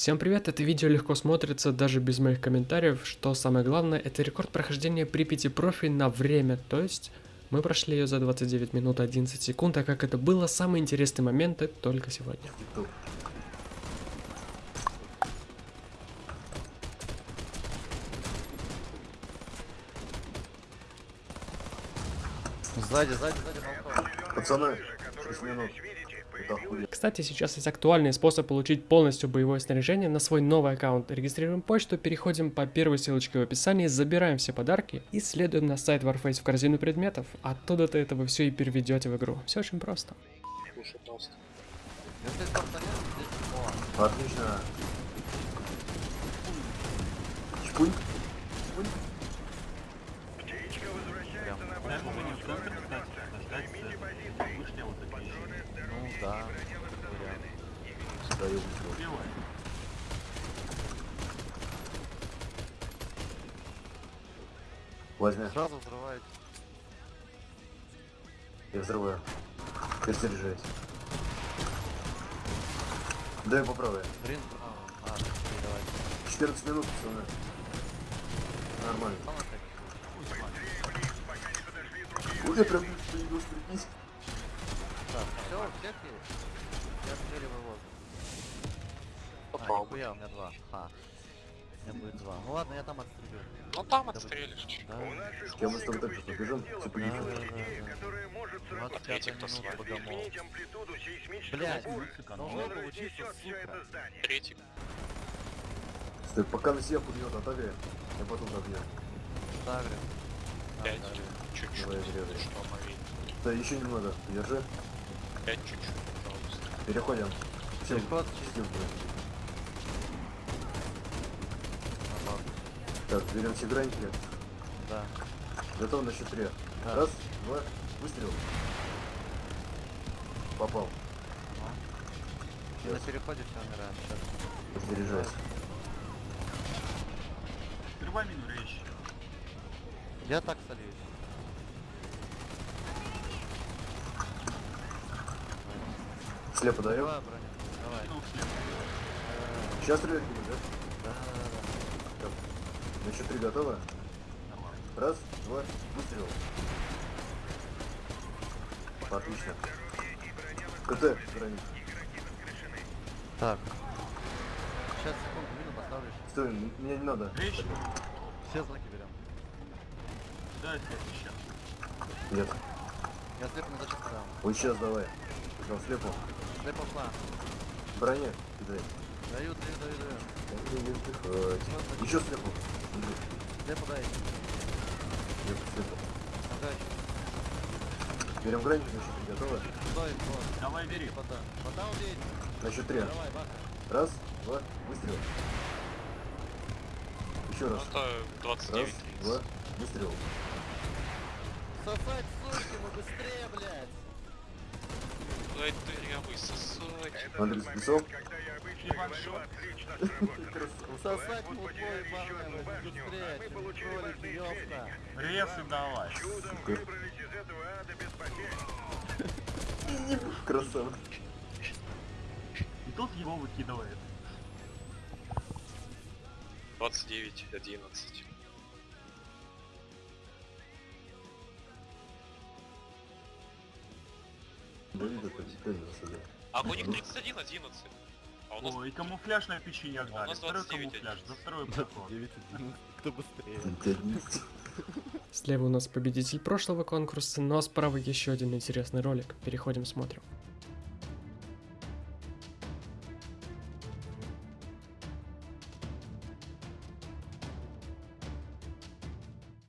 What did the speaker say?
Всем привет, это видео легко смотрится даже без моих комментариев, что самое главное, это рекорд прохождения Припяти профи на время, то есть мы прошли ее за 29 минут 11 секунд, а как это было, самые интересные моменты только сегодня. Сзади, сзади, сзади. Пацаны, 6 минут. Кстати, сейчас есть актуальный способ получить полностью боевое снаряжение на свой новый аккаунт. Регистрируем почту, переходим по первой ссылочке в описании, забираем все подарки и следуем на сайт Warface в корзину предметов. Оттуда-то это вы все и переведете в игру. Все очень просто. Отлично. Чпунь. ну да. вариант. Вышел. Возьми. Сразу взрывает. Я взрываю. Перезаряжаюсь. Дай поправлю. Блин. А, давай. 14 минут, пацаны. Нормально. Я прям появился, прикинь. Так, все, всех есть? Я отстреливаю воздух. А, нихуя, у меня два. Ха. У меня будет два. Ну ладно, я там отстрелю. Ну там отстрелишь. Да. С кем мы с тобой так же побежим? Все Да, да, да, да. 25 кто с минут богомол. Блять, должно получиться, сука. Третий. Стой, пока на себя пулемет отавия, я потом добью. Ставлю. Пять. Чуть-чуть. Давай. Что мои? Да, еще немного. Держи. Пять чуть-чуть, пожалуйста. Переходим. Переход. Наоборот. Так, берем все граники. Да. Готов на счет три. Да. Раз, два, выстрел. Попал. На переходе все умирает. Сейчас. Заряжайся. Труба мину речь. Я так сольюсь. Слепо даем. Давай, броня. Давай. Сейчас стрелять будем, да? На счет три готово? Нормально. Раз, два, выстрел. Отлично. КТ, граник. Так. Сейчас, секунду, мину поставлю. Стой, мне не надо. Речь. Все знаки берем. Да, это сейчас. Нет. Я слепо не зачем дам. Вот сейчас давай. Пожалуйста, слепо. Слепо шла. Броня, кидай. Даю, даю, даю, даю. Да не вздыхать. Еще слепо. Иди. Слепо дай. Слепо, слепо. Ага, Берем счет три готово? стой, вот. Давай бери. Вода. Вода убей. На счет три. Давай, баха. Раз, два, выстрел. Еще Ну раз. это Раз, 29 два, выстрел. Сосать, суки, мы быстрее, блядь. Дай дырявый сосать. Андрей, спецов? И ваншот. Сосать мутло ебаное, мы быстрее, чем кролик, ёпта. Ресы давай. Красава. И тут его выкидывает. 29, 11. Да, видно, как теперь засадил. А у них 31, 11. А у нас... О, и камуфляж на печенье у дали. нас Второй 29 камуфляж за второй 29, проход. Кто быстрее? Слева у нас победитель прошлого конкурса, ну а справа еще один интересный ролик. Переходим, смотрим.